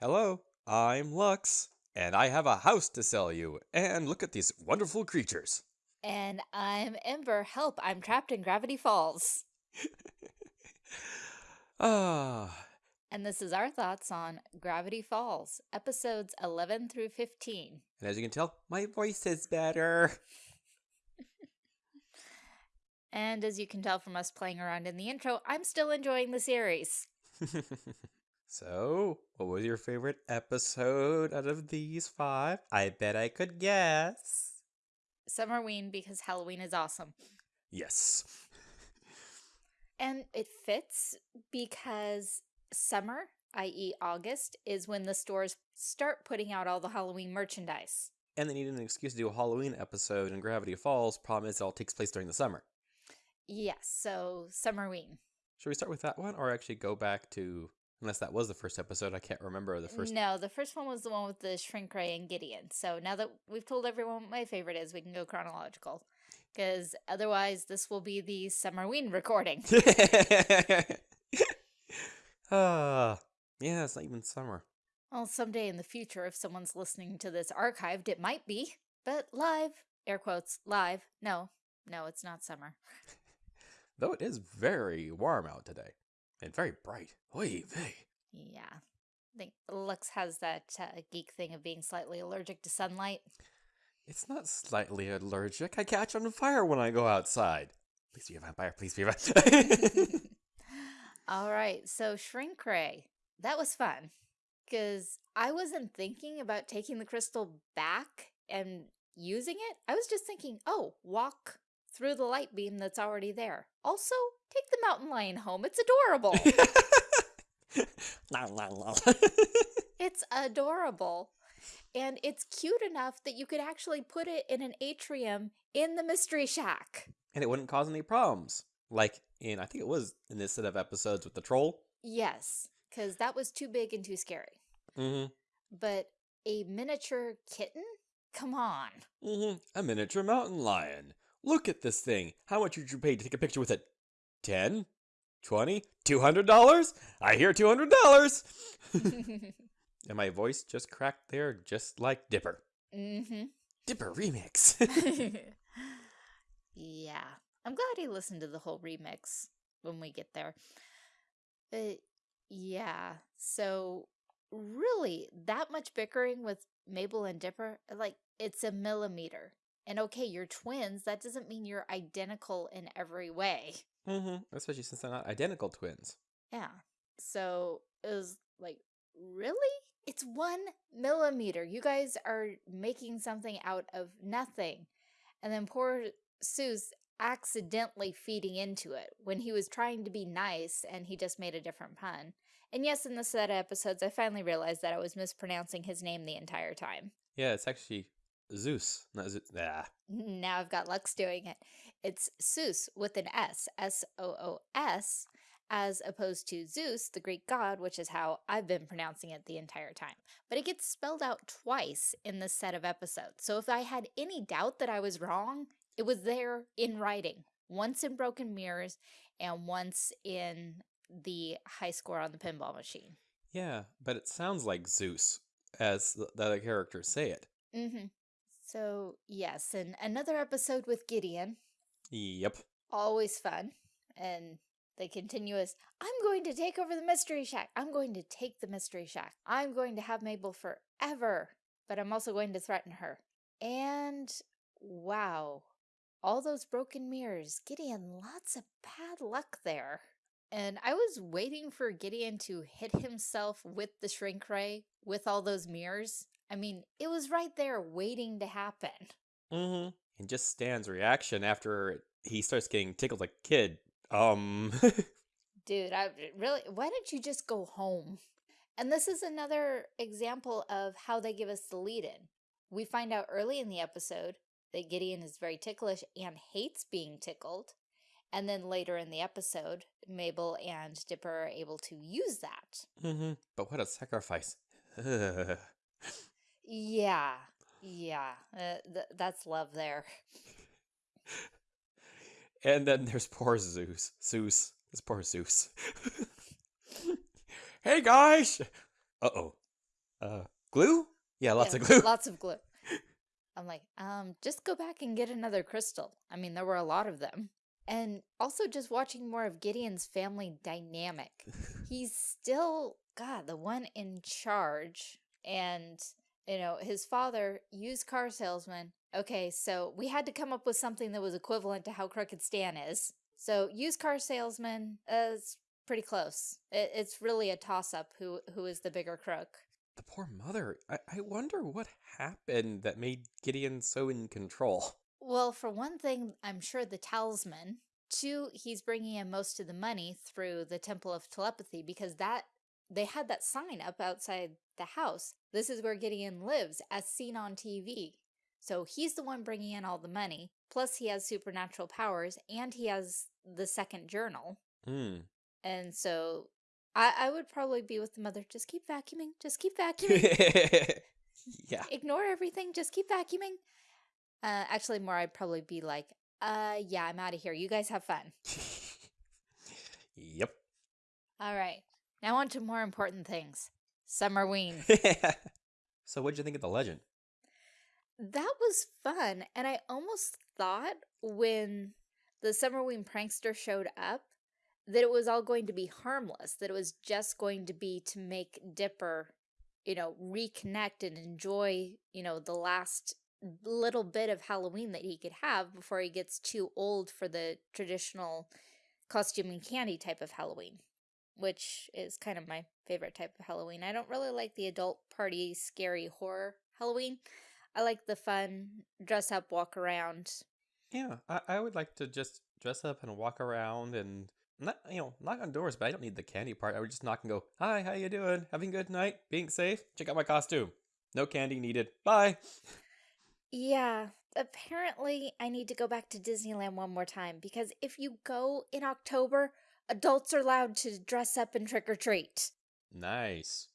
Hello, I'm Lux, and I have a house to sell you. And look at these wonderful creatures. And I'm Ember. Help, I'm trapped in Gravity Falls. Ah, And this is our thoughts on Gravity Falls, episodes 11 through 15. and as you can tell, my voice is better. And as you can tell from us playing around in the intro, I'm still enjoying the series. so, what was your favorite episode out of these five? I bet I could guess. Summerween because Halloween is awesome. Yes. And it fits because summer, i.e., August, is when the stores start putting out all the Halloween merchandise. And they needed an excuse to do a Halloween episode in Gravity Falls. Problem is, it all takes place during the summer. Yes, so Summerween. Should we start with that one, or actually go back to? Unless that was the first episode, I can't remember the first. No, the first one was the one with the Shrink Ray and Gideon. So now that we've told everyone what my favorite is, we can go chronological. Because otherwise, this will be the Summerween recording. Ah, yeah, it's not even summer. well, someday in the future, if someone's listening to this archived, it might be. But live, air quotes, live. No, no, it's not summer. Though it is very warm out today, and very bright. Oy vey. Yeah. I think Lux has that uh, geek thing of being slightly allergic to sunlight. It's not slightly allergic. I catch on fire when I go outside. Please be a vampire. Please be a vampire. All right, so Shrink Ray. That was fun because I wasn't thinking about taking the crystal back and using it. I was just thinking, oh, walk through the light beam that's already there. Also, take the mountain lion home. It's adorable. La, la, la. it's adorable. And it's cute enough that you could actually put it in an atrium in the Mystery Shack. and it wouldn't cause any problems. Like in, I think it was in this set of episodes with the troll. Yes, because that was too big and too scary. Mm-hmm. But a miniature kitten? Come on. Mm-hmm. A miniature mountain lion. Look at this thing. How much would you pay to take a picture with it? Ten? Twenty? Two hundred dollars? I hear two hundred dollars. and my voice just cracked there, just like Dipper. mm-hmm. Dipper remix. yeah. I'm glad he listened to the whole remix when we get there. But yeah, so really that much bickering with Mabel and Dipper, like it's a millimeter. And okay, you're twins, that doesn't mean you're identical in every way. mm-hmm. Especially since they're not identical twins. Yeah. So it was like, really? It's one millimeter. You guys are making something out of nothing. And then poor Soos accidentally feeding into it when he was trying to be nice and he just made a different pun. And yes, in the set of episodes, I finally realized that I was mispronouncing his name the entire time. Yeah, it's actually Zeus, not Zeus. Ah. Now I've got Lux doing it. It's Soos with an S, S-O-O-S, as opposed to Zeus, the Greek god, which is how I've been pronouncing it the entire time. But it gets spelled out twice in this set of episodes. So if I had any doubt that I was wrong, it was there in writing. Once in Broken Mirrors and once in the high score on the pinball machine. Yeah, but it sounds like Zeus, as the, the other characters say it. Mm-hmm. So, yes, and another episode with Gideon. Yep. always fun. And the continuous, I'm going to take over the Mystery Shack. I'm going to take the Mystery Shack. I'm going to have Mabel forever. But I'm also going to threaten her. And wow, all those broken mirrors. Gideon, lots of bad luck there. And I was waiting for Gideon to hit himself with the shrink ray with all those mirrors. I mean, it was right there waiting to happen. Mm-hmm. And just Stan's reaction after he starts getting tickled like a kid. Um. Dude, I really, why don't you just go home? And this is another example of how they give us the lead in. We find out early in the episode that Gideon is very ticklish and hates being tickled. And then later in the episode, Mabel and Dipper are able to use that. mm-hmm. But what a sacrifice. Ugh. Yeah, yeah, uh, th that's love there. and then there's poor Zeus. Zeus. This poor Zeus. hey guys! Uh oh. Uh, glue? Yeah, lots Yeah, of glue. Lots of glue. I'm like, um, just go back and get another crystal. I mean, there were a lot of them. And also just watching more of Gideon's family dynamic. He's still, God, the one in charge. And, you know, his father, used car salesman. Okay, so we had to come up with something that was equivalent to how Crooked Stan is. So used car salesman uh, is pretty close. It, it's really a toss-up who who is the bigger crook. the poor mother. I, I wonder what happened that made Gideon so in control. Well, for one thing, I'm sure the talisman. Two, he's bringing in most of the money through the Temple of Telepathy because that they had that sign up outside the house. This is where Gideon lives, as seen on TV. So he's the one bringing in all the money. Plus, he has supernatural powers, and he has the second journal. Hmm. And so, I, I would probably be with the mother. Just keep vacuuming. Just keep vacuuming. yeah. Ignore everything. Just keep vacuuming. Uh, actually, more, I'd probably be like, uh, yeah, I'm out of here. You guys have fun. yep. All right. Now on to more important things. Summerween. so, what'd you think of the legend? that was fun. And I almost thought when the Summerween prankster showed up that it was all going to be harmless, that it was just going to be to make Dipper, you know, reconnect and enjoy, you know, the last little bit of Halloween that he could have before he gets too old for the traditional costume and candy type of Halloween, which is kind of my favorite type of Halloween. I don't really like the adult party, scary horror Halloween. I like the fun dress up, walk around. Yeah, I, I would like to just dress up and walk around and not, you know, knock on doors, but I don't need the candy part. I would just knock and go, "Hi, how you doing? Having a good night? Being safe? Check out my costume. No candy needed. Bye." Yeah, apparently I need to go back to Disneyland one more time because if you go in October, adults are allowed to dress up and trick or treat. Nice.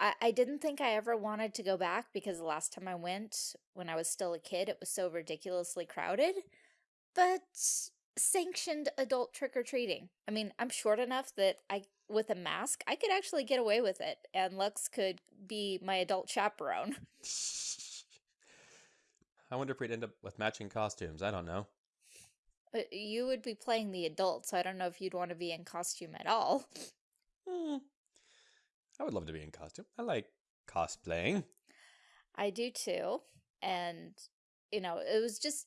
I, I didn't think I ever wanted to go back because the last time I went, when I was still a kid, it was so ridiculously crowded. But sanctioned adult trick or treating. I mean, I'm short enough that I, with a mask, I could actually get away with it, and Lux could be my adult chaperone. I wonder if we'd end up with matching costumes. I don't know. Uh, You would be playing the adult, so I don't know if you'd want to be in costume at all. Hmm. I would love to be in costume. I like cosplaying. I do too. And, you know, it was just,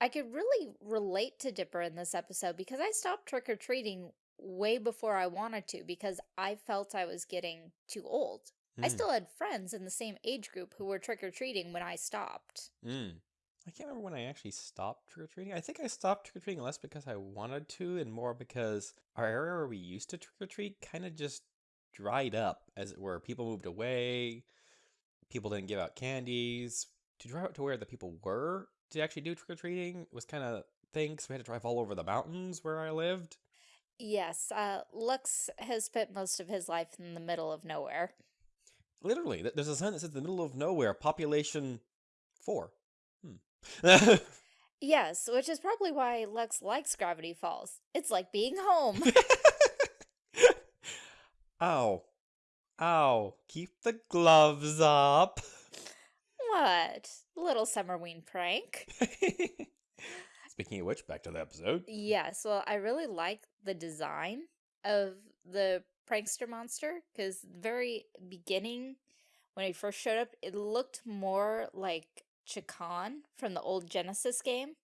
I could really relate to Dipper in this episode because I stopped trick or treating way before I wanted to because I felt I was getting too old. I Mm, still had friends in the same age group who were trick or treating when I stopped. mm. I can't remember when I actually stopped trick or treating. I think I stopped trick or treating less because I wanted to and more because our area where we used to trick or treat kind of just dried up, as it were. People moved away. People didn't give out candies. To drive out to where the people were to actually do trick or treating was kind of thing. So we had to drive all over the mountains where I lived. Yes, uh, Lux has spent most of his life in the middle of nowhere. Literally, there's a sign that says the middle of nowhere, population four. Yes, which is probably why Lux likes Gravity Falls. It's like being home. Ow. Ow. Keep the gloves up. what? Little Summerween prank. Speaking of which, back to the episode. Yes, well, I really like the design of the prankster monster because very beginning when he first showed up, it looked more like Chakan from the old Genesis game.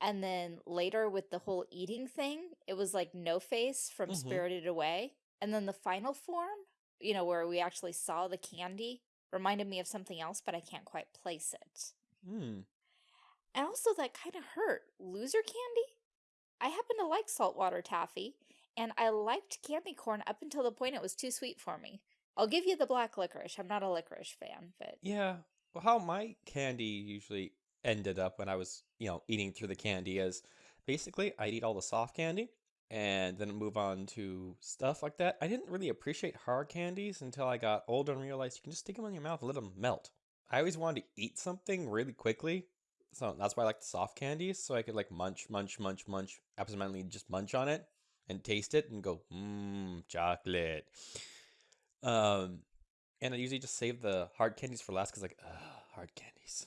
And then later with the whole eating thing, it was like No Face from Mhm. Spirited Away. And then the final form, you know, where we actually saw the candy, reminded me of something else, but I can't quite place it. Hmm. And also that kind of hurt. Loser candy? I happen to like saltwater taffy, and I liked candy corn up until the point it was too sweet for me. I'll give you the black licorice. I'm not a licorice fan, but Yeah. Well, how my candy usually ended up when I was, you know, eating through the candy is basically I'd eat all the soft candy and then move on to stuff like that. I didn't really appreciate hard candies until I got older and realized you can just stick them in your mouth and let them melt. I always wanted to eat something really quickly. So that's why I like the soft candies, so I could like munch, munch, munch, munch, absentmindedly just munch on it and taste it and go, mmm, chocolate. Um, And I usually just save the hard candies for last because, like, ugh, hard candies.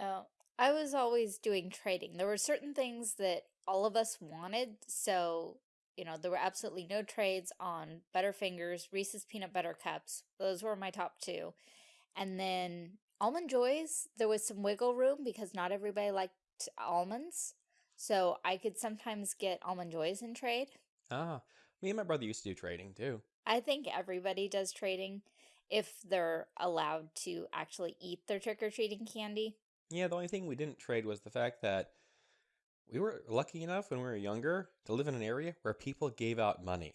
Oh, I was always doing trading. There were certain things that all of us wanted, so, you know, there were absolutely no trades on Butterfingers, Reese's Peanut Butter Cups. Those were my top two. And then Almond Joys, there was some wiggle room because not everybody liked almonds. So I could sometimes get Almond Joys in trade. Ah, me and my brother used to do trading too. I think everybody does trading if they're allowed to actually eat their trick-or-treating candy. Yeah, the only thing we didn't trade was the fact that we were lucky enough when we were younger to live in an area where people gave out money.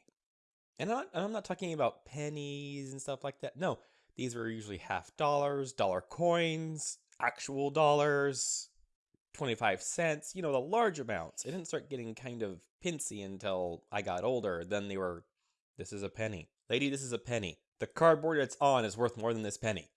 And I'm not, and I'm not talking about pennies and stuff like that. No, these were usually half dollars, dollar coins, actual dollars, 25 cents, you know, the large amounts. It didn't start getting kind of pincy until I got older. Then they were, this is a penny. Lady, this is a penny. The cardboard it's on is worth more than this penny.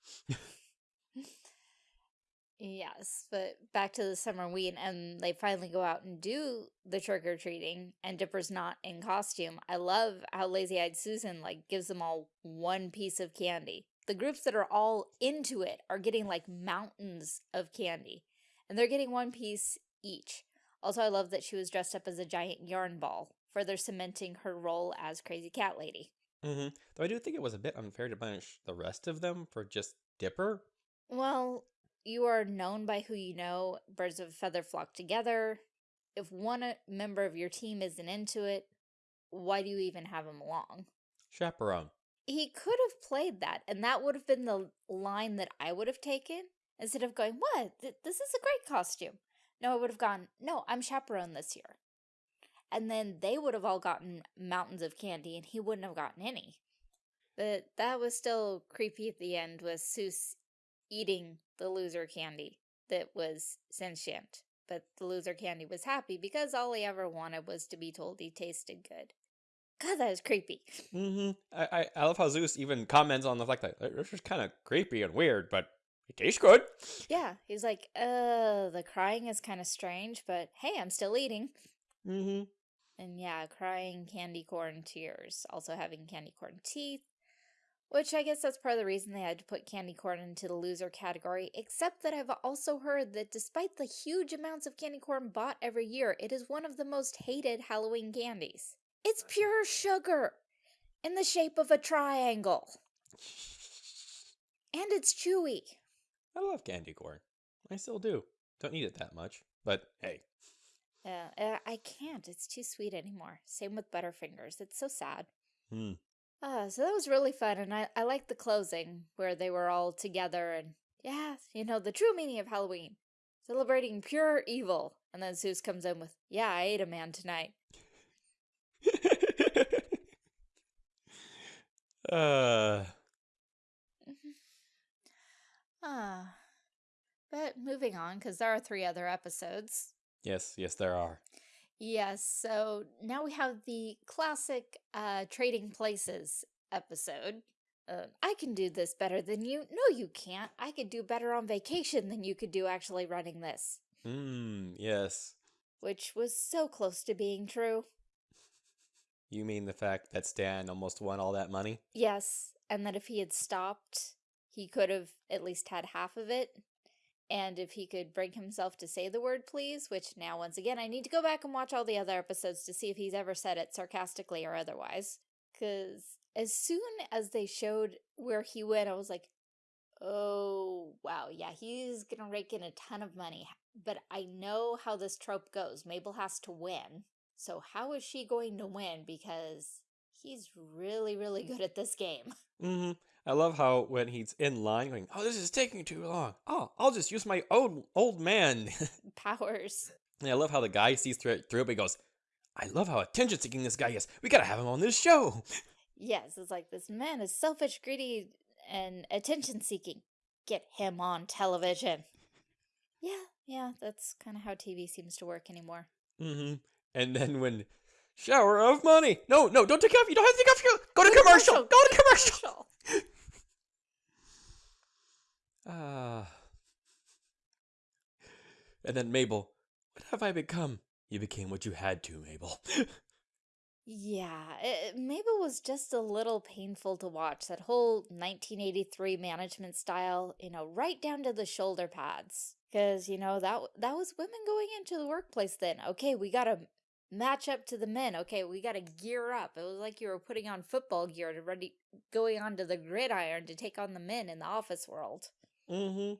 Yes, but back to the Summerween, and they finally go out and do the trick or treating, and Dipper's not in costume. I love how Lazy Eyed Susan like gives them all one piece of candy. The groups that are all into it are getting like mountains of candy, and they're getting one piece each. Also, I love that she was dressed up as a giant yarn ball, further cementing her role as Crazy Cat Lady. Mm-hmm. Though I do think it was a bit unfair to punish the rest of them for just Dipper. Well, you are known by who you know. Birds of a feather flock together. If one uh, member of your team isn't into it, why do you even have him along? Chaperone. He could have played that, and that would have been the line that I would have taken instead of going, What? Th this is a great costume. No, I would have gone, No, I'm chaperone this year. And then they would have all gotten mountains of candy, and he wouldn't have gotten any. But that was still creepy at the end with Soos eating the loser candy that was sentient. But the loser candy was happy because all he ever wanted was to be told he tasted good. God, that is creepy. Mm-hmm. I, I, I love how Zeus even comments on the fact that this is kind of creepy and weird, but it tastes good. Yeah, he's like, uh, the crying is kind of strange, but hey, I'm still eating. Mm-hmm. And yeah, crying candy corn tears. Also having candy corn teeth. Which I guess that's part of the reason they had to put candy corn into the loser category, except that I've also heard that despite the huge amounts of candy corn bought every year, it is one of the most hated Halloween candies. It's pure sugar in the shape of a triangle. And it's chewy. I love candy corn. I still do. Don't eat it that much, but hey. Yeah, uh, I can't. It's too sweet anymore. Same with Butterfingers. It's so sad. Hmm. Uh, so that was really fun, and I, I liked the closing, where they were all together, and yeah, you know, the true meaning of Halloween. Celebrating pure evil. And then Zeus comes in with, yeah, I ate a man tonight. uh... Ah. But moving on, because there are three other episodes. Yes, yes, there are. Yes, so now we have the classic uh, Trading Places episode. Uh, I can do this better than you. No, you can't. I could do better on vacation than you could do actually running this. Hmm, yes. Which was so close to being true. You mean the fact that Stan almost won all that money? Yes, and that if he had stopped, he could have at least had half of it. And if he could bring himself to say the word please, which now once again I need to go back and watch all the other episodes to see if he's ever said it sarcastically or otherwise. Because as soon as they showed where he went, I was like, oh, wow, yeah, he's gonna rake in a ton of money. But I know how this trope goes. Mabel has to win. So how is she going to win? Because he's really, really good at this game. Mm-hmm. I love how when he's in line going, oh, this is taking too long. Oh, I'll just use my old old man. Powers. and I love how the guy sees through it, through it, but he goes, I love how attention seeking this guy is. We gotta have him on this show. Yes, it's like this man is selfish, greedy, and attention seeking. Get him on television. Yeah, yeah, that's kind of how TV seems to work anymore. Mm-hmm. And then when shower of money. No, no, don't take off. You don't have to take off your. Go to commercial. Go to commercial. Ah. and then Mabel, what have I become? You became what you had to, Mabel. Yeah, it, Mabel was just a little painful to watch. That whole 1983 management style, you know, right down to the shoulder pads. Because, you know, that, that was women going into the workplace then. Okay, we got to match up to the men. Okay, we got to gear up. It was like you were putting on football gear to ready, going onto the gridiron to take on the men in the office world. Mm-hmm.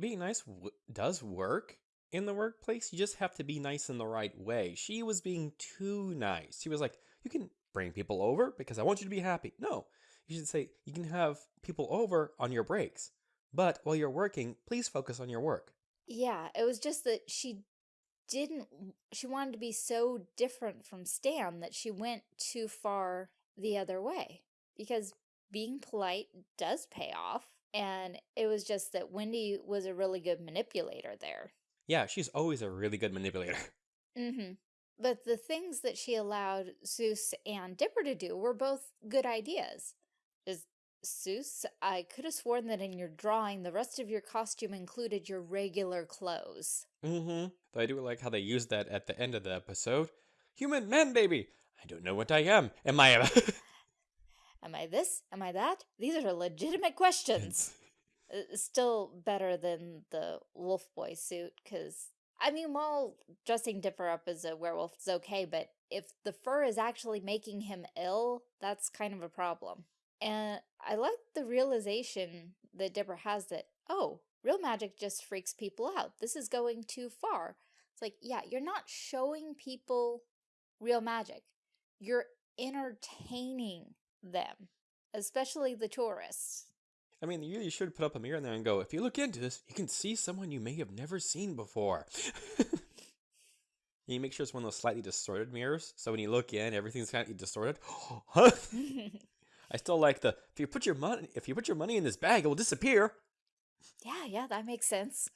Being nice w- does work in the workplace. You just have to be nice in the right way. She was being too nice. She was like, "You can bring people over because I want you to be happy." No, you should say you can have people over on your breaks, but while you're working, please focus on your work. Yeah, it was just that she didn't, she wanted to be so different from Stan that she went too far the other way. Because being polite does pay off. And it was just that Wendy was a really good manipulator there. Yeah, she's always a really good manipulator. Mm-hmm. But the things that she allowed Soos and Dipper to do were both good ideas. Just, Soos, I could have sworn that in your drawing, the rest of your costume included your regular clothes. Mm-hmm. Though I do like how they used that at the end of the episode. Human man baby. I don't know what I am. Am I a Am I this? Am I that? These are legitimate questions. Uh, Still better than the wolf boy suit, because, I mean, while dressing Dipper up as a werewolf is okay, but if the fur is actually making him ill, that's kind of a problem. And I like the realization that Dipper has that, oh, real magic just freaks people out. This is going too far. It's like, yeah, you're not showing people real magic. You're entertaining them, especially the tourists. I mean, you really should put up a mirror in there and go, if you look into this, you can see someone you may have never seen before. you make sure it's one of those slightly distorted mirrors, so when you look in, everything's kind of distorted. I still like the if you put your money if you put your money in this bag, it will disappear. yeah, yeah, that makes sense.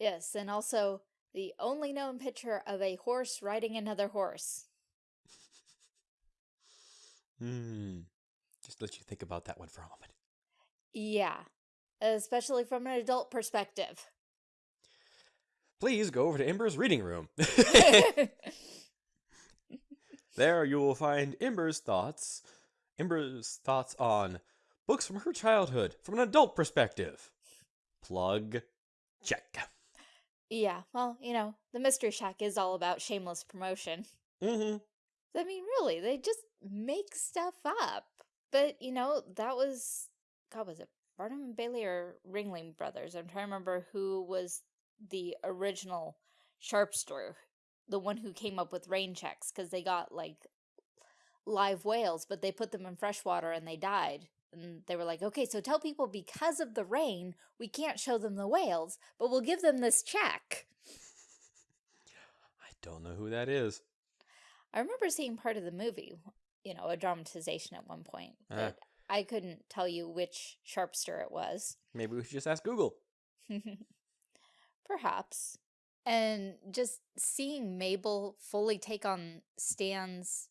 yes, and also the only known picture of a horse riding another horse. Hmm. Just let you think about that one for a moment. Yeah, especially from an adult perspective. Please go over to Ember's reading room. there you will find Ember's thoughts. Ember's thoughts on books from her childhood from an adult perspective. Plug. Check. yeah, well, you know, the Mystery Shack is all about shameless promotion. Mm-hmm. I mean, really, they just make stuff up. But, you know, that was, God, was it Barnum and Bailey or Ringling Brothers? I'm trying to remember who was the original sharpster, the one who came up with rain checks, because they got, like, live whales, but they put them in fresh water and they died. And they were like, okay, so tell people because of the rain, we can't show them the whales, but we'll give them this check. I don't know who that is. I remember seeing part of the movie, you know, a dramatization at one point, Ah. but I couldn't tell you which sharpster it was. Maybe we should just ask Google. Perhaps. And just seeing Mabel fully take on Stan's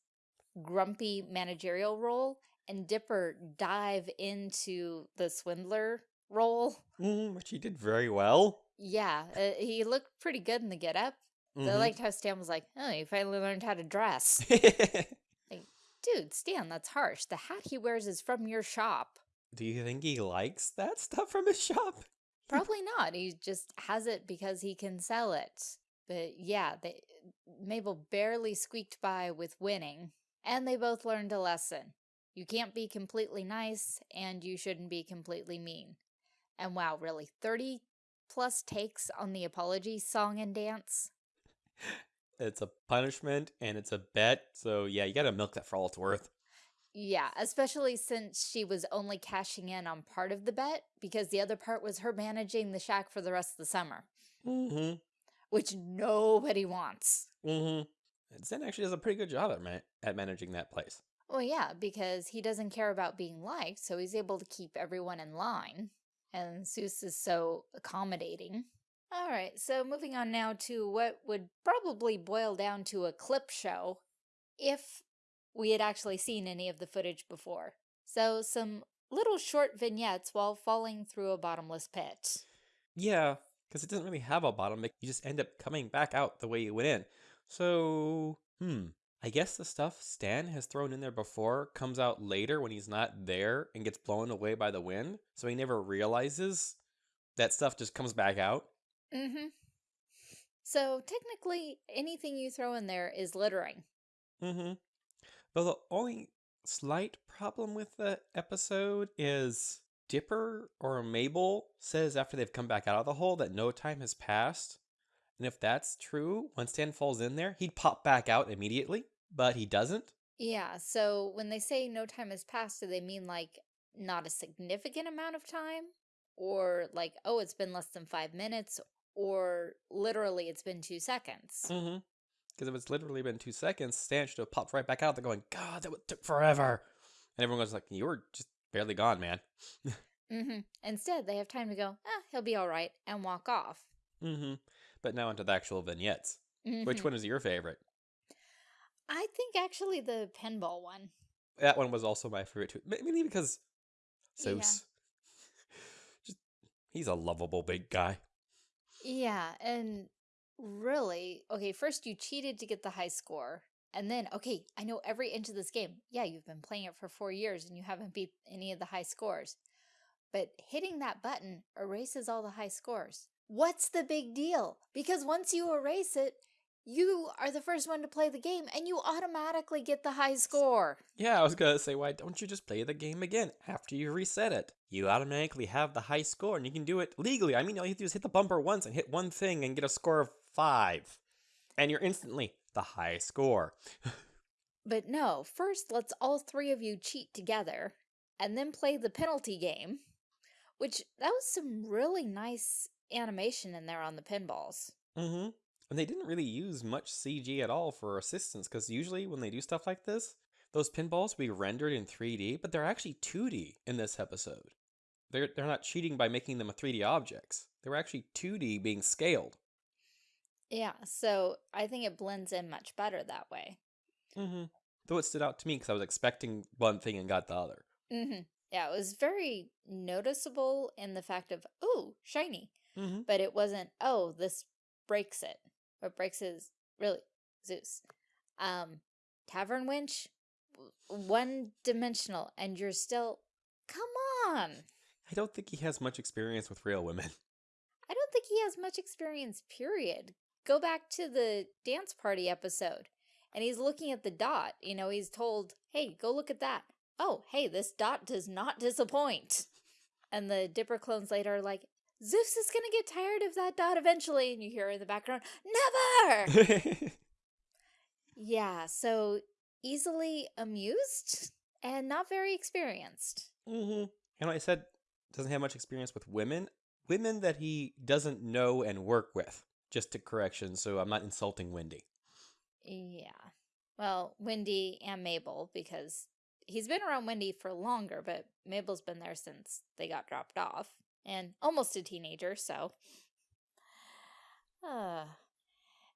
grumpy managerial role and Dipper dive into the swindler role. Mm, which he did very well. Yeah, uh, he looked pretty good in the getup. I Mhm. liked how Stan was like, oh, you finally learned how to dress. Dude, Stan, that's harsh. The hat he wears is from your shop. Do you think he likes that stuff from his shop? Probably not. He just has it because he can sell it. But yeah, they, Mabel barely squeaked by with winning. And they both learned a lesson. You can't be completely nice, and you shouldn't be completely mean. And wow, really, 30 plus takes on the apology song and dance? It's a punishment and it's a bet, so yeah, you gotta milk that for all it's worth. Yeah, especially since she was only cashing in on part of the bet, because the other part was her managing the shack for the rest of the summer, Mm-hmm. which nobody wants. Mm-hmm. Zen actually does a pretty good job at ma- at managing that place. Well, yeah, because he doesn't care about being liked, so he's able to keep everyone in line. And Soos is so accommodating. All right, so moving on now to what would probably boil down to a clip show if we had actually seen any of the footage before. So, some little short vignettes while falling through a bottomless pit. Yeah, because it doesn't really have a bottom. You just end up coming back out the way you went in. So, hmm. I guess the stuff Stan has thrown in there before comes out later when he's not there and gets blown away by the wind. So he never realizes that stuff just comes back out. Mm-hmm. So technically, anything you throw in there is littering. Mm-hmm. But the only slight problem with the episode is Dipper or Mabel says after they've come back out of the hole that no time has passed. And if that's true, when Stan falls in there, he'd pop back out immediately, but he doesn't. Yeah, so when they say no time has passed, do they mean like not a significant amount of time? Or like, oh, it's been less than five minutes? Or literally it's been two seconds? Mm-hmm. Because if it's literally been two seconds, Stan should have popped right back out They're going, God, that took forever. And everyone goes like, you were just barely gone, man. Mm-hmm. Instead, they have time to go, ah, he'll be all right, and walk off. Mm-hmm. But now onto the actual vignettes. Which Mhm. one is your favorite? I think actually the pinball one. That one was also my favorite too. Ma- Mainly because Yeah. Zeus. Just he's a lovable big guy. Yeah, and really, okay, first you cheated to get the high score. And then, okay, I know every inch of this game. Yeah, you've been playing it for four years and you haven't beat any of the high scores. But hitting that button erases all the high scores. What's the big deal? Because once you erase it, you are the first one to play the game and you automatically get the high score. Yeah, I was gonna say, why don't you just play the game again after you reset it? You automatically have the high score and you can do it legally. I mean, all you have to do is hit the bumper once and hit one thing and get a score of five. And you're instantly the high score. But no, first let's all three of you cheat together and then play the penalty game, which that was some really nice animation in there on the pinballs. Mm-hmm. And they didn't really use much CG at all for assistance, because usually when they do stuff like this, those pinballs will be rendered in 3D, but they're actually 2D in this episode. They're they're not cheating by making them a 3D objects. They were actually 2D being scaled. Yeah, so I think it blends in much better that way. Mm-hmm. Though it stood out to me because I was expecting one thing and got the other. Mm-hmm. Yeah, it was very noticeable in the fact of, oh, shiny. Mm-hmm. But it wasn't, oh, this breaks it. What breaks is really Zeus. Um, Tavern Winch, one dimensional, and you're still, come on. I don't think he has much experience with real women. I don't think he has much experience, period. Go back to the dance party episode, and he's looking at the dot. You know, he's told, hey, go look at that. Oh, hey, this dot does not disappoint. And the Dipper clones later are like, Zeus is gonna get tired of that dot eventually. And you hear in the background, never! yeah, so easily amused and not very experienced. And like I said, doesn't have much experience with women. Women that he doesn't know and work with. Just a correction, so I'm not insulting Wendy. Yeah. Well, Wendy and Mabel, because he's been around Wendy for longer, but Mabel's been there since they got dropped off. And almost a teenager, so. Uh,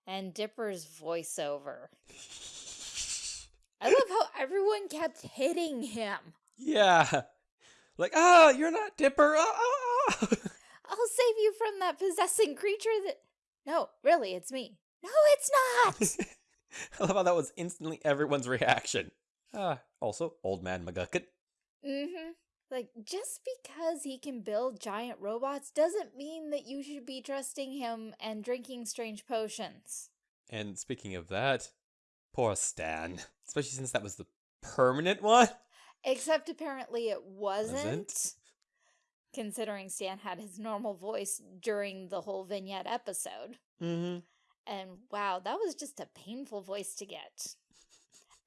and Dipper's voiceover. I love how everyone kept hitting him. yeah. Like, ah, you're not Dipper. Ah, ah. I'll save you from that possessing creature that. No, really, it's me. No, it's not! I love how that was instantly everyone's reaction. Ah, also, Old Man McGucket. Mm-hmm. Like, just because he can build giant robots doesn't mean that you should be trusting him and drinking strange potions. And speaking of that, poor Stan. Especially since that was the permanent one. Except apparently it wasn't. Wasn't? Considering Stan had his normal voice during the whole vignette episode. Mm-hmm. And wow, that was just a painful voice to get.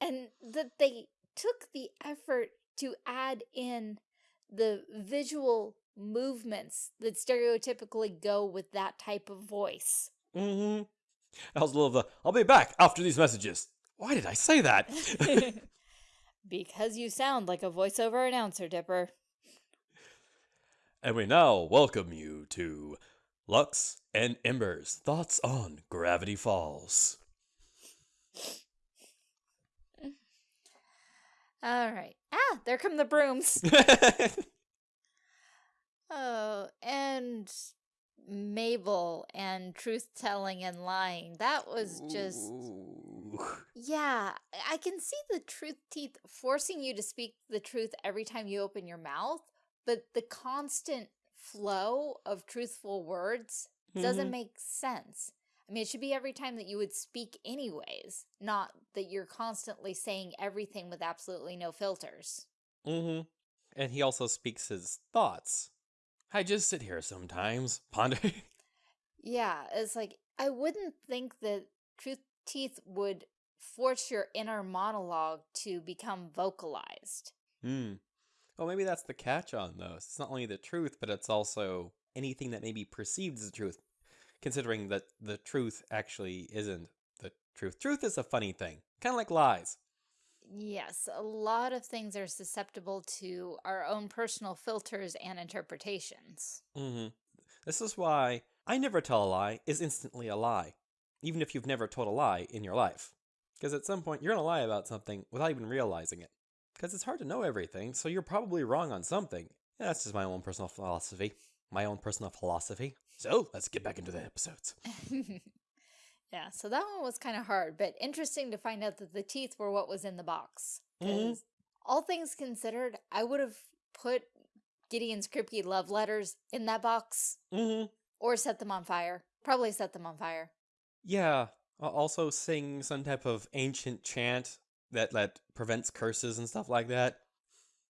And that they took the effort to add in the visual movements that stereotypically go with that type of voice. Mm-hmm. That was a little of the, I'll be back after these messages. Why did I say that? because you sound like a voiceover announcer, Dipper. and we now welcome you to Lux and Ember's thoughts on Gravity Falls. All right. Ah, there come the brooms. Oh, and Mabel and truth telling and lying. That was just Ooh. Yeah, I can see the truth teeth forcing you to speak the truth every time you open your mouth, but the constant flow of truthful words doesn't Mhm. make sense. I mean, it should be every time that you would speak anyways, not that you're constantly saying everything with absolutely no filters. Mm-hmm. And he also speaks his thoughts. I just sit here sometimes, ponder. Yeah, it's like, I wouldn't think that truth teeth would force your inner monologue to become vocalized. Hmm. Well, maybe that's the catch on those. It's not only the truth, but it's also anything that may be perceived as the truth, considering that the truth actually isn't the truth. Truth is a funny thing, kind of like lies. Yes, a lot of things are susceptible to our own personal filters and interpretations. Mm-hmm. This is why I never tell a lie is instantly a lie, even if you've never told a lie in your life. Because at some point, you're going to lie about something without even realizing it. Because it's hard to know everything, so you're probably wrong on something. That's just my own personal philosophy. My own personal philosophy. So, let's get back into the episodes. yeah, so that one was kind of hard, but interesting to find out that the teeth were what was in the box. Mhm. 'Cause all things considered, I would have put Gideon's creepy love letters in that box Mm-hmm. or set them on fire. Probably set them on fire. Yeah. I'll also sing some type of ancient chant that, that prevents curses and stuff like that.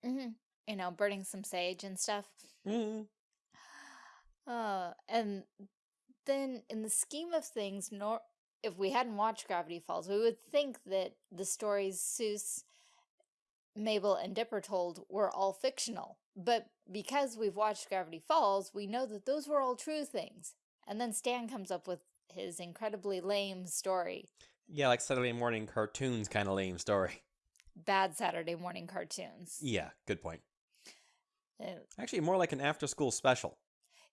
hmm You know, burning some sage and stuff. Mm-hmm. Uh, and then in the scheme of things, nor if we hadn't watched Gravity Falls, we would think that the stories Soos, Mabel, and Dipper told were all fictional. But because we've watched Gravity Falls, we know that those were all true things. And then Stan comes up with his incredibly lame story. Yeah, like Saturday morning cartoons kind of lame story. Bad Saturday morning cartoons. Yeah, good point. Uh, Actually, more like an after school special.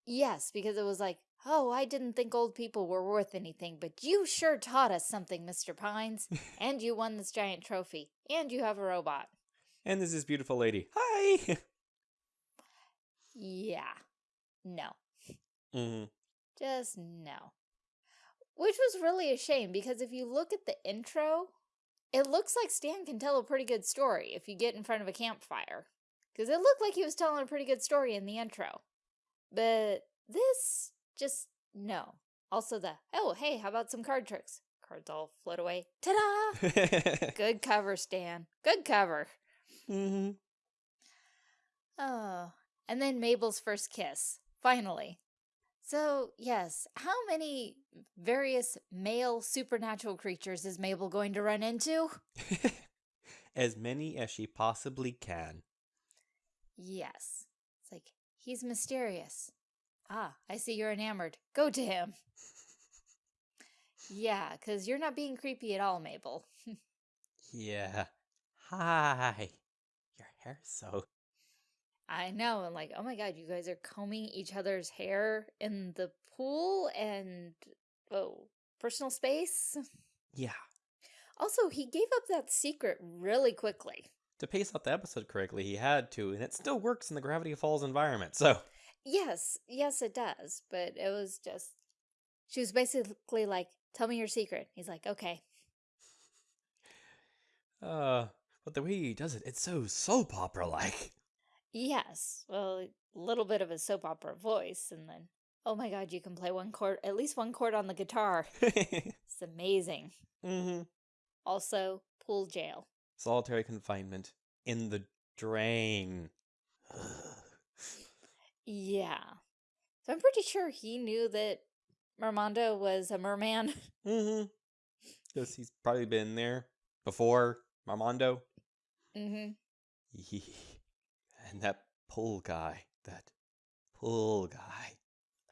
Yes, because it was like, oh, I didn't think old people were worth anything, but you sure taught us something, Mr. Pines. and you won this giant trophy. And you have a robot. And there's this beautiful lady. Hi! Yeah. No. Mm -hmm. Just no. Which was really a shame because if you look at the intro, it looks like Stan can tell a pretty good story if you get in front of a campfire. Because it looked like he was telling a pretty good story in the intro. But this, just no. Also the, oh, hey, how about some card tricks? Cards all float away. Ta-da! good cover, Stan. Good cover. hmm Oh, and then Mabel's first kiss. Finally. So, yes, how many various male supernatural creatures is Mabel going to run into? as many as she possibly can. Yes. It's like, he's mysterious. Ah, I see you're enamored. Go to him. yeah, because you're not being creepy at all, Mabel. Yeah. Hi. Your hair's so. I know, and like, oh my god, you guys are combing each other's hair in the pool and, oh, personal space? Yeah. Also, he gave up that secret really quickly. To pace out the episode correctly, he had to, and it still works in the Gravity Falls environment, so. Yes, yes, it does, but it was just. She was basically like, Tell me your secret. He's like, Okay. Uh, but the way he does it, it's so soap opera like. Yes, well, a little bit of a soap opera voice, and then, oh my god, you can play one chord, at least one chord on the guitar. It's amazing. mm-hmm. Also, pool jail. Solitary confinement in the drain. Yeah. So I'm pretty sure he knew that Mermando was a merman. mm-hmm. Because he's probably been there before, Armando. mm-hmm. and that pool guy, that pool guy.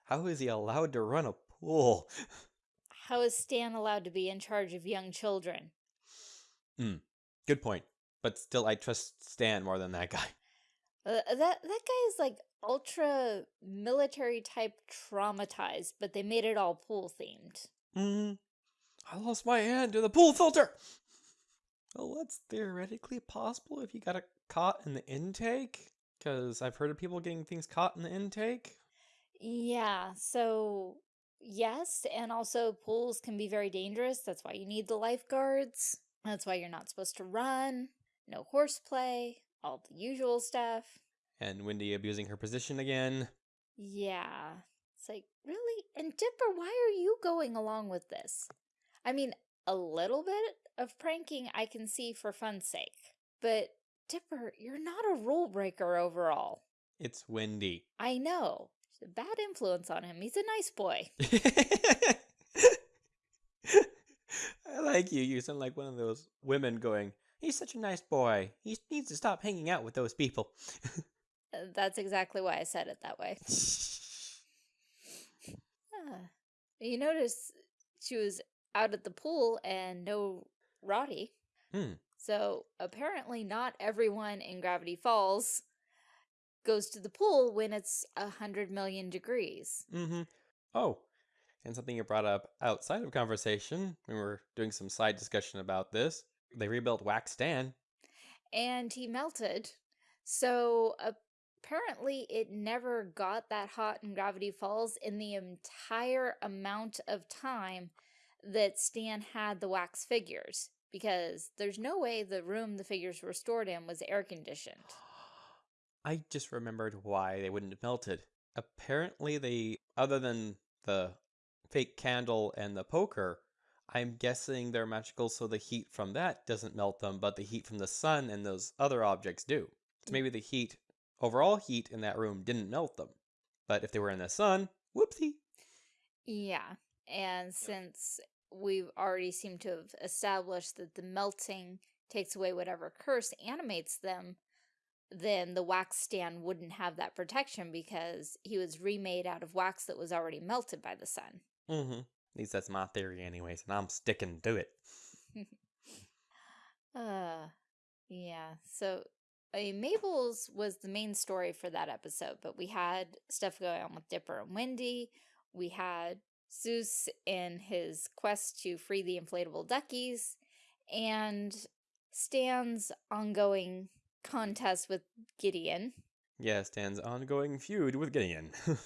How is he allowed to run a pool? How is Stan allowed to be in charge of young children? Good point. But still, I trust Stan more than that guy. Uh, that that guy is like ultra military type traumatized, but they made it all pool themed. hmm I lost my hand to the pool filter. Well, that's theoretically possible if you got it caught in the intake. Because I've heard of people getting things caught in the intake. Yeah, so yes, and also pools can be very dangerous. That's why you need the lifeguards. That's why you're not supposed to run. No horseplay, all the usual stuff. And Wendy abusing her position again. Yeah. It's like, really? And Dipper, why are you going along with this? I mean, a little bit of pranking I can see for fun's sake. But Dipper, you're not a rule breaker overall. It's Wendy. I know. She's a bad influence on him. He's a nice boy. I like you. You sound like one of those women going, He's such a nice boy. He needs to stop hanging out with those people. Uh, That's exactly why I said it that way. Ah. You notice she was out at the pool and no Robbie. Hmm. So apparently not everyone in Gravity Falls goes to the pool when it's a hundred million degrees. Mm-hmm. Oh, and something you brought up outside of conversation, we were doing some side discussion about this. They rebuilt Wax Stan. And he melted. So apparently it never got that hot in Gravity Falls in the entire amount of time that Stan had the wax figures. Because there's no way the room the figures were stored in was air conditioned. I just remembered why they wouldn't have melted. Apparently, they, other than the fake candle and the poker, I'm guessing they're magical so the heat from that doesn't melt them, but the heat from the sun and those other objects do. So mm. maybe the heat, overall heat in that room didn't melt them. But if they were in the sun, whoopsie. Yeah. And since we've already seemed to have established that the melting takes away whatever curse animates them, then the wax Stan wouldn't have that protection because he was remade out of wax that was already melted by the sun. Mm-hmm. At least that's my theory anyways, and I'm sticking to it. Uh, yeah. So, I mean, Mabel's was the main story for that episode, but we had stuff going on with Dipper and Wendy. We had Soos in his quest to free the inflatable duckies, and Stan's ongoing contest with Gideon. Yeah, Stan's ongoing feud with Gideon.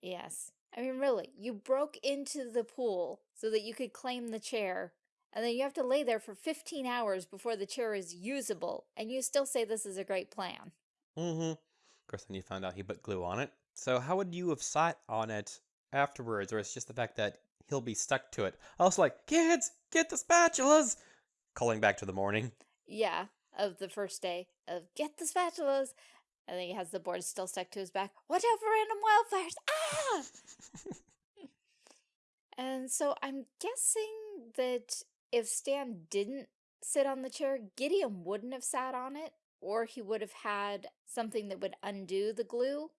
Yes. I mean, really, you broke into the pool so that you could claim the chair, and then you have to lay there for 15 hours before the chair is usable, and you still say this is a great plan. mm-hmm. Of course, then you found out he put glue on it. So how would you have sat on it afterwards, or it's just the fact that he'll be stuck to it? I was like, kids, get the spatulas! Calling back to the morning. Yeah, of the first day of get the spatulas, and then he has the board still stuck to his back. Watch out for random wildfires! Ah! And so I'm guessing that if Stan didn't sit on the chair, Gideon wouldn't have sat on it, or he would have had something that would undo the glue.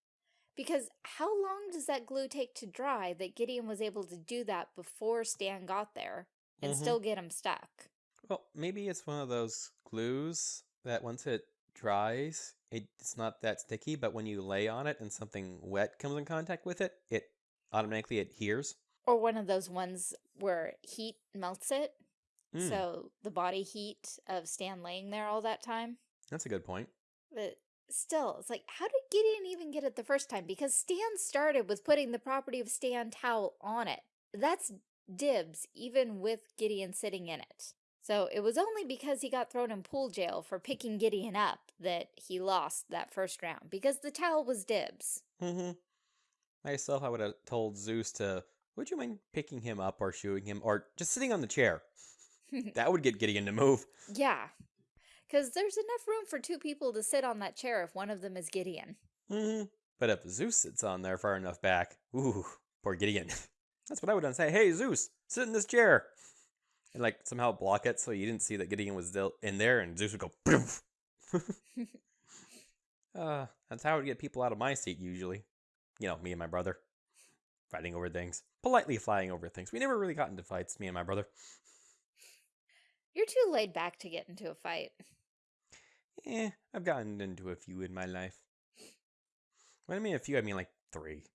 Because how long does that glue take to dry that Gideon was able to do that before Stan got there and Mhm. still get him stuck? Well, maybe it's one of those glues that once it dries, it's not that sticky, but when you lay on it and something wet comes in contact with it, it automatically adheres. Or one of those ones where heat melts it. Mm, So the body heat of Stan laying there all that time. that's a good point. But still, it's like, how did Gideon even get it the first time? Because Stan started with putting the property of Stan towel on it. That's dibs, even with Gideon sitting in it. So it was only because he got thrown in pool jail for picking Gideon up that he lost that first round, because the towel was dibs. Mm-hmm. Myself, I would have told Soos to, would you mind picking him up or shooing him or just sitting on the chair? that would get Gideon to move. yeah. Because there's enough room for two people to sit on that chair if one of them is Gideon. Mm-hmm. But if Soos sits on there far enough back, ooh, poor Gideon. That's what I would have say. Hey, Soos, sit in this chair. And like somehow block it so you didn't see that Gideon was still in there and Soos would go, uh, that's how I would get people out of my seat usually. You know, me and my brother. Fighting over things. Politely flying over things. We never really got into fights, me and my brother. You're too laid back to get into a fight. Eh, I've gotten into a few in my life. When I mean a few, I mean like three.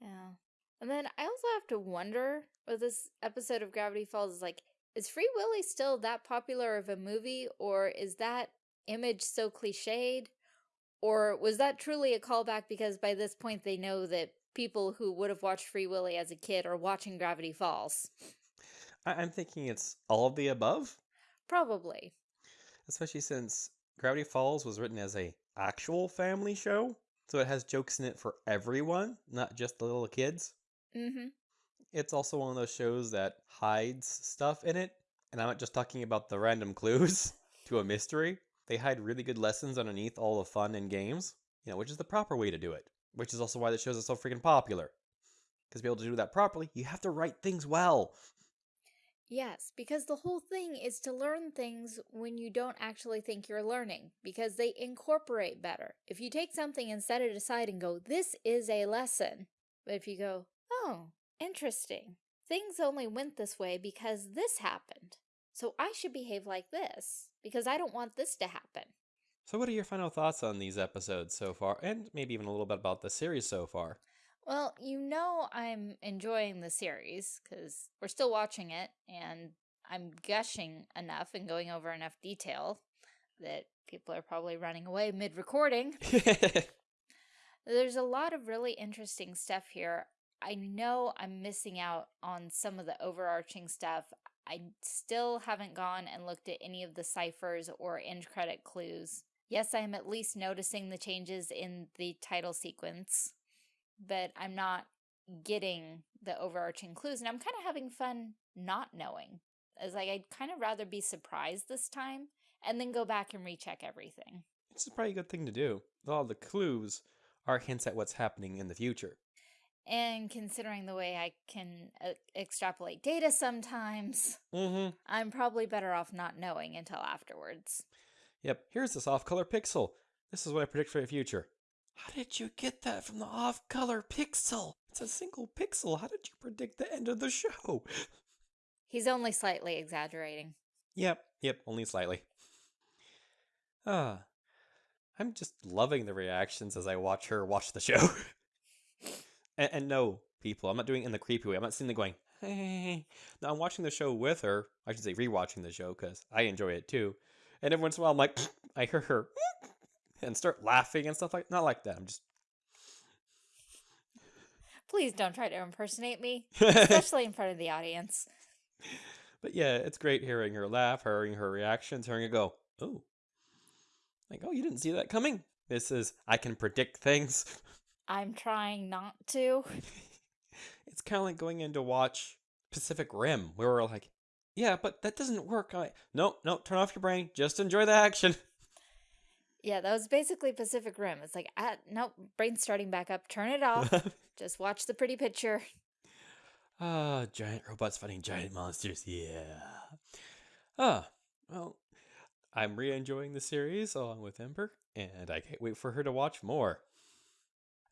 Yeah. And then I also have to wonder with this episode of Gravity Falls is like, is Free Willy still that popular of a movie, or is that image so cliched? Or was that truly a callback because by this point they know that people who would have watched Free Willy as a kid are watching Gravity Falls. I- I'm thinking it's all of the above, Probably. especially since Gravity Falls was written as a actual family show, so it has jokes in it for everyone, not just the little kids. Mm-hmm. It's also one of those shows that hides stuff in it, and I'm not just talking about the random clues to a mystery. They hide really good lessons underneath all the fun and games, you know, which is the proper way to do it. Which is also why the shows are so freaking popular. Because to be able to do that properly, you have to write things well. Yes, because the whole thing is to learn things when you don't actually think you're learning, because they incorporate better. If you take something and set it aside and go, this is a lesson, but if you go, oh, interesting, things only went this way because this happened, so I should behave like this, because I don't want this to happen. So, what are your final thoughts on these episodes so far, and maybe even a little bit about the series so far? Well, you know I'm enjoying the series because we're still watching it and I'm gushing enough and going over enough detail that people are probably running away mid-recording. There's a lot of really interesting stuff here. I know I'm missing out on some of the overarching stuff. I still haven't gone and looked at any of the ciphers or end credit clues. Yes, I am at least noticing the changes in the title sequence but I'm not getting the overarching clues. And I'm kind of having fun not knowing. As like, I'd kind of rather be surprised this time and then go back and recheck everything. It's probably a good thing to do. All the clues are hints at what's happening in the future. And considering the way I can uh, extrapolate data sometimes, Mm-hmm. I'm probably better off not knowing until afterwards. Yep, here's this off-color pixel. This is what I predict for the future. How did you get that from the off-color pixel? It's a single pixel. How did you predict the end of the show? He's only slightly exaggerating. Yep, yep, only slightly. Ah, I'm just loving the reactions as I watch her watch the show. and, and no, people, I'm not doing it in the creepy way. I'm not sitting there going, hey. No, I'm watching the show with her. I should say rewatching the show because I enjoy it too. And every once in a while, I'm like, I hear her and start laughing and stuff like not like that. I'm just Please don't try to impersonate me, especially in front of the audience. But yeah, it's great hearing her laugh, hearing her reactions, hearing her go, "Oh." Like, "Oh, you didn't see that coming." This is I can predict things. I'm trying not to. it's kind of like going in to watch Pacific Rim, where we're like, "Yeah, but that doesn't work." I no, no, turn off your brain. Just enjoy the action. Yeah, that was basically Pacific Rim. It's like, ah, nope, brain's starting back up. Turn it off. Just watch the pretty picture. Ah, giant robots fighting giant monsters. Yeah. Ah, well, I'm re enjoying the series along with Ember, and I can't wait for her to watch more.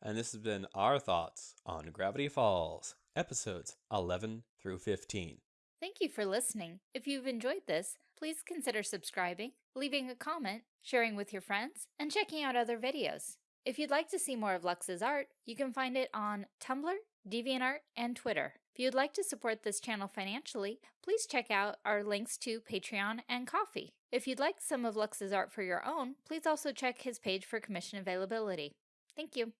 And this has been our thoughts on Gravity Falls, episodes 11 through 15. Thank you for listening. If you've enjoyed this, please consider subscribing, leaving a comment, sharing with your friends, and checking out other videos. If you'd like to see more of Lux's art, you can find it on Tumblr, DeviantArt, and Twitter. If you'd like to support this channel financially, please check out our links to Patreon and Ko-fi. If you'd like some of Lux's art for your own, please also check his page for commission availability. Thank you.